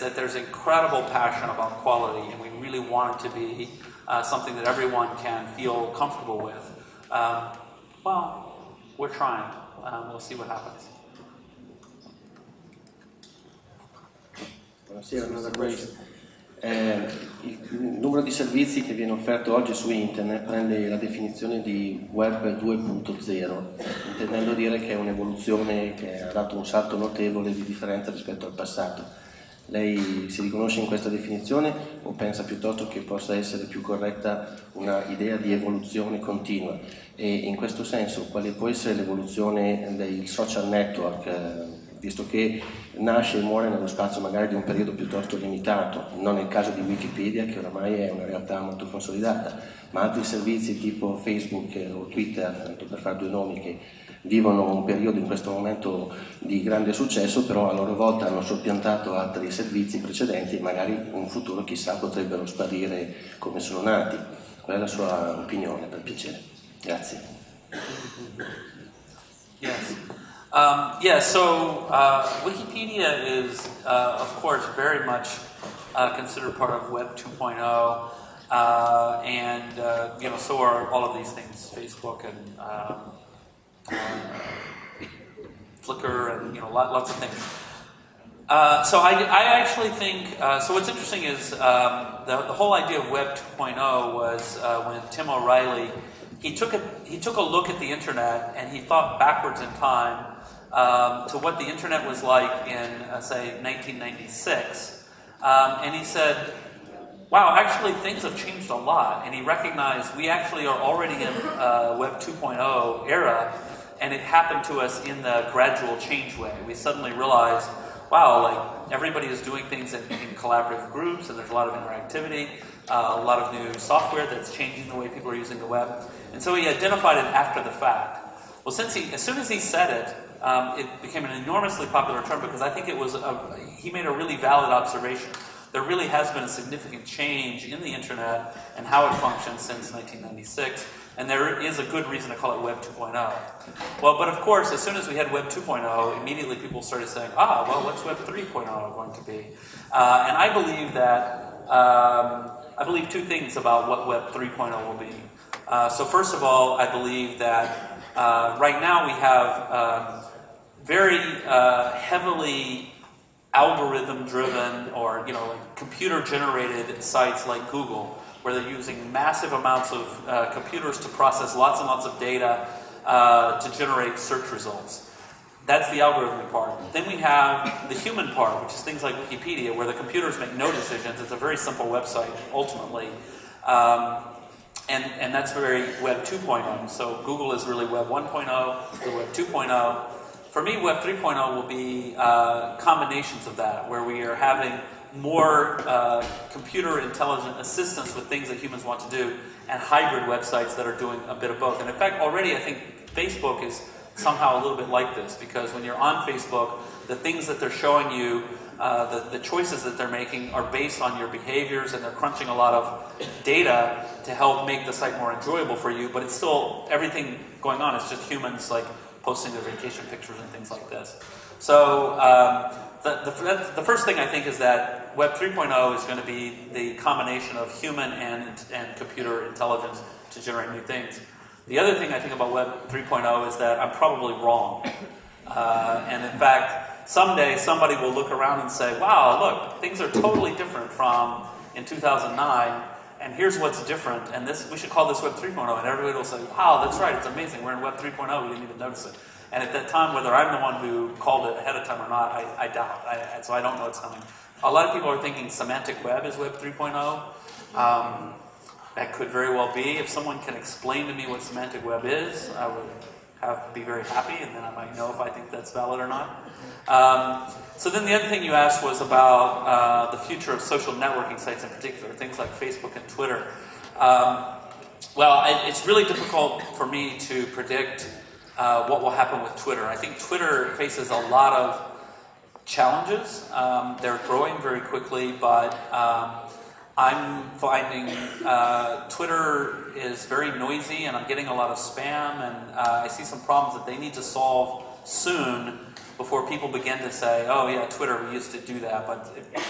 that there's incredible passion about quality, and we really want it to be uh, something that everyone can feel comfortable with. Um, well, we're trying. Um, we'll see what happens. Eh, il numero di servizi che viene offerto oggi su internet prende la definizione di web 2.0, intendendo dire che è un'evoluzione che ha dato un salto notevole di differenza rispetto al passato. Lei si riconosce in questa definizione o pensa piuttosto che possa essere più corretta una idea di evoluzione continua? E in questo senso quale può essere l'evoluzione dei social network? Eh, visto che nasce e muore nello spazio magari di un periodo piuttosto limitato, non nel caso di Wikipedia che oramai è una realtà molto consolidata, ma altri servizi tipo Facebook o Twitter, tanto per fare due nomi, che vivono un periodo in questo momento di grande successo, però a loro volta hanno soppiantato altri servizi precedenti e magari in futuro chissà potrebbero sparire come sono nati. Qual è la sua opinione, per piacere? Grazie. Yes. Um, yeah, so uh, Wikipedia is, uh, of course, very much uh, considered part of Web 2.0, uh, and uh, you know, so are all of these things, Facebook and um, uh, Flickr, and you know, lots of things. so I, I, actually think so. What's interesting is um, the, the, whole idea of Web 2.0 was when Tim O'Reilly he took a he took a look at the internet and he thought backwards in time um, to what the internet was like in, uh, say, 1996. Um, and he said, wow, actually things have changed a lot. And he recognized we actually are already in uh, Web 2.0 era, and it happened to us in the gradual change way. We suddenly realized, wow, like everybody is doing things in, in collaborative groups, and there's a lot of interactivity, uh, a lot of new software that's changing the way people are using the web. And so he identified it after the fact. Well, since he, as soon as he said it, um, it became an enormously popular term because I think it was a, he made a really valid observation. There really has been a significant change in the internet and how it functions since 1996, and there is a good reason to call it Web 2.0. Well, but of course, as soon as we had Web 2.0, immediately people started saying, ah, well, what's Web 3.0 going to be? Uh, and I believe that, um, I believe two things about what Web 3.0 will be. Uh, so first of all, I believe that uh, right now we have um, very uh, heavily algorithm driven or you know like computer generated sites like Google where they're using massive amounts of uh, computers to process lots and lots of data uh, to generate search results. That's the algorithmic part. Then we have the human part, which is things like Wikipedia, where the computers make no decisions. It's a very simple website, ultimately. Um, and, and that's very Web 2.0. So Google is really Web 1.0, the Web 2.0. For me, Web 3.0 will be uh, combinations of that, where we are having more uh, computer intelligent assistance with things that humans want to do, and hybrid websites that are doing a bit of both. And in fact, already I think Facebook is somehow a little bit like this, because when you're on Facebook, the things that they're showing you, uh, the, the choices that they're making are based on your behaviors, and they're crunching a lot of data to help make the site more enjoyable for you, but it's still everything going on. It's just humans like posting their vacation pictures and things like this. So um, the, the, the, first thing I think is that Web 3.0 is going to be the combination of human and, and computer intelligence to generate new things. The other thing I think about Web 3.0 is that I'm probably wrong. Uh, and in fact, someday somebody will look around and say, wow, look, things are totally different from in 2009 and here's what's different, and this we should call this Web 3.0, and everybody will say, wow, that's right, it's amazing, we're in Web 3.0, we didn't even notice it. And at that time, whether I'm the one who called it ahead of time or not, I, I doubt, I, so I don't know what's coming. A lot of people are thinking semantic web is Web 3.0. Um, that could very well be. If someone can explain to me what semantic web is, I would have be very happy, and then I might know if I think that's valid or not. Um, so then the other thing you asked was about uh, the future of social networking sites in particular, things like Facebook and Twitter. Um, well, I, it's really difficult for me to predict uh, what will happen with Twitter. I think Twitter faces a lot of challenges. Um, they're growing very quickly, but um, I'm finding uh, Twitter is very noisy and I'm getting a lot of spam and uh, I see some problems that they need to solve soon before people begin to say, "Oh yeah, Twitter, we used to do that," but it,